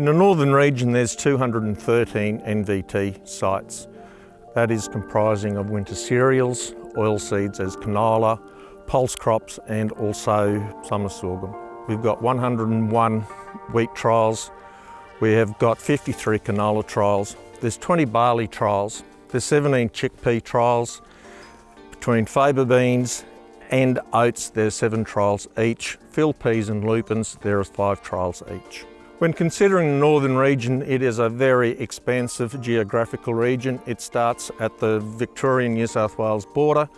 In the northern region there's 213 NVT sites. That is comprising of winter cereals, oilseeds as canola, pulse crops and also summer sorghum. We've got 101 wheat trials, we have got 53 canola trials, there's 20 barley trials, there's 17 chickpea trials, between faba beans and oats there's seven trials each, field peas and lupins there are five trials each. When considering the northern region, it is a very expansive geographical region. It starts at the Victorian New South Wales border,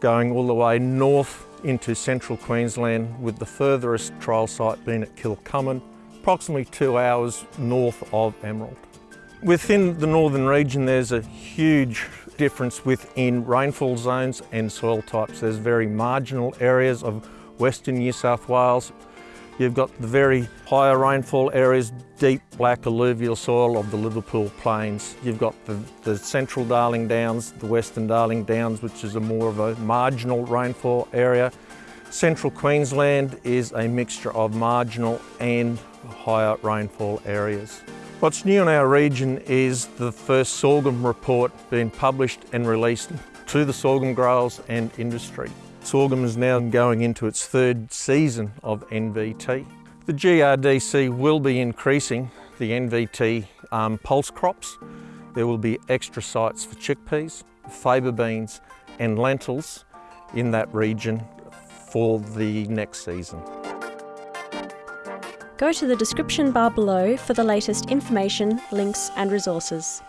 going all the way north into central Queensland, with the furthest trial site being at Kilcummin, approximately two hours north of Emerald. Within the northern region, there's a huge difference within rainfall zones and soil types. There's very marginal areas of Western New South Wales, You've got the very higher rainfall areas, deep black alluvial soil of the Liverpool Plains. You've got the, the central Darling Downs, the western Darling Downs, which is a more of a marginal rainfall area. Central Queensland is a mixture of marginal and higher rainfall areas. What's new in our region is the first sorghum report being published and released to the sorghum growers and industry. Sorghum is now going into its third season of NVT. The GRDC will be increasing the NVT um, pulse crops. There will be extra sites for chickpeas, faba beans and lentils in that region for the next season. Go to the description bar below for the latest information, links and resources.